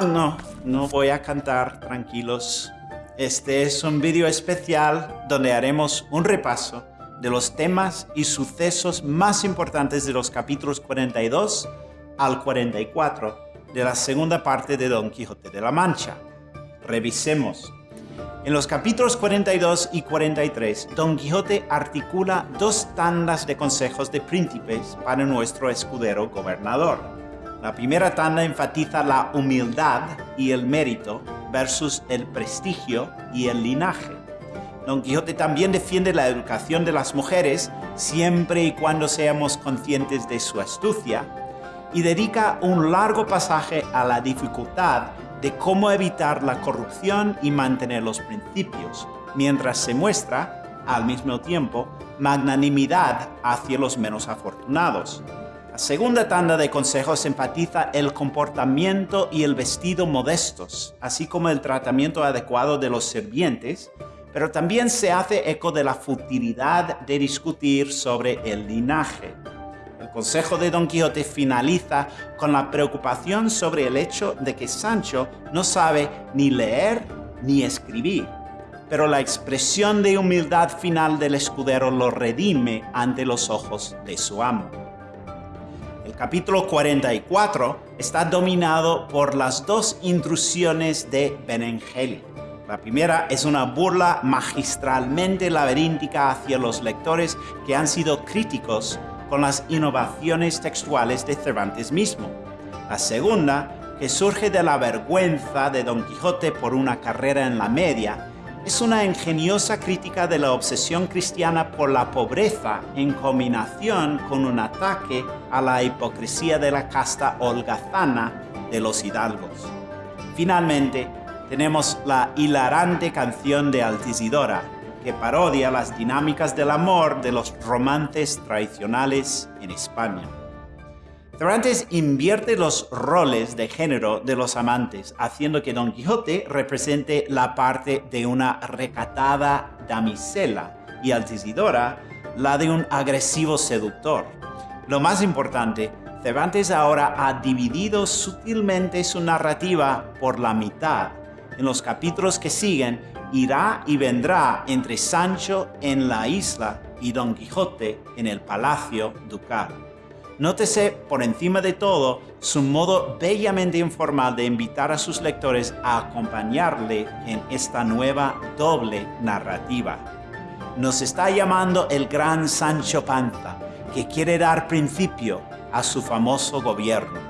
No, no voy a cantar, tranquilos. Este es un vídeo especial donde haremos un repaso de los temas y sucesos más importantes de los capítulos 42 al 44 de la segunda parte de Don Quijote de la Mancha. Revisemos. En los capítulos 42 y 43, Don Quijote articula dos tandas de consejos de príncipes para nuestro escudero gobernador. La primera tanda enfatiza la humildad y el mérito versus el prestigio y el linaje. Don Quijote también defiende la educación de las mujeres siempre y cuando seamos conscientes de su astucia y dedica un largo pasaje a la dificultad de cómo evitar la corrupción y mantener los principios, mientras se muestra, al mismo tiempo, magnanimidad hacia los menos afortunados. La segunda tanda de consejos enfatiza el comportamiento y el vestido modestos, así como el tratamiento adecuado de los sirvientes, pero también se hace eco de la futilidad de discutir sobre el linaje. El consejo de Don Quijote finaliza con la preocupación sobre el hecho de que Sancho no sabe ni leer ni escribir, pero la expresión de humildad final del escudero lo redime ante los ojos de su amo capítulo 44 está dominado por las dos intrusiones de Benengeli. La primera es una burla magistralmente laberíntica hacia los lectores que han sido críticos con las innovaciones textuales de Cervantes mismo. La segunda, que surge de la vergüenza de Don Quijote por una carrera en la media, es una ingeniosa crítica de la obsesión cristiana por la pobreza en combinación con un ataque a la hipocresía de la casta holgazana de los hidalgos. Finalmente, tenemos la hilarante canción de Altisidora, que parodia las dinámicas del amor de los romances tradicionales en España. Cervantes invierte los roles de género de los amantes, haciendo que Don Quijote represente la parte de una recatada damisela y Altisidora la de un agresivo seductor. Lo más importante, Cervantes ahora ha dividido sutilmente su narrativa por la mitad. En los capítulos que siguen, irá y vendrá entre Sancho en la isla y Don Quijote en el palacio ducal. Nótese por encima de todo su modo bellamente informal de invitar a sus lectores a acompañarle en esta nueva doble narrativa. Nos está llamando el gran Sancho Panza, que quiere dar principio a su famoso gobierno.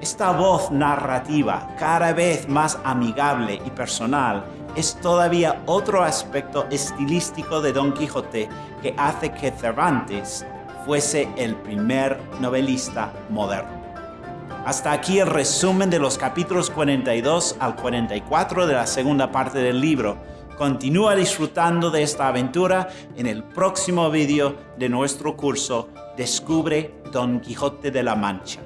Esta voz narrativa, cada vez más amigable y personal, es todavía otro aspecto estilístico de Don Quijote que hace que Cervantes fuese el primer novelista moderno. Hasta aquí el resumen de los capítulos 42 al 44 de la segunda parte del libro. Continúa disfrutando de esta aventura en el próximo vídeo de nuestro curso Descubre Don Quijote de la Mancha.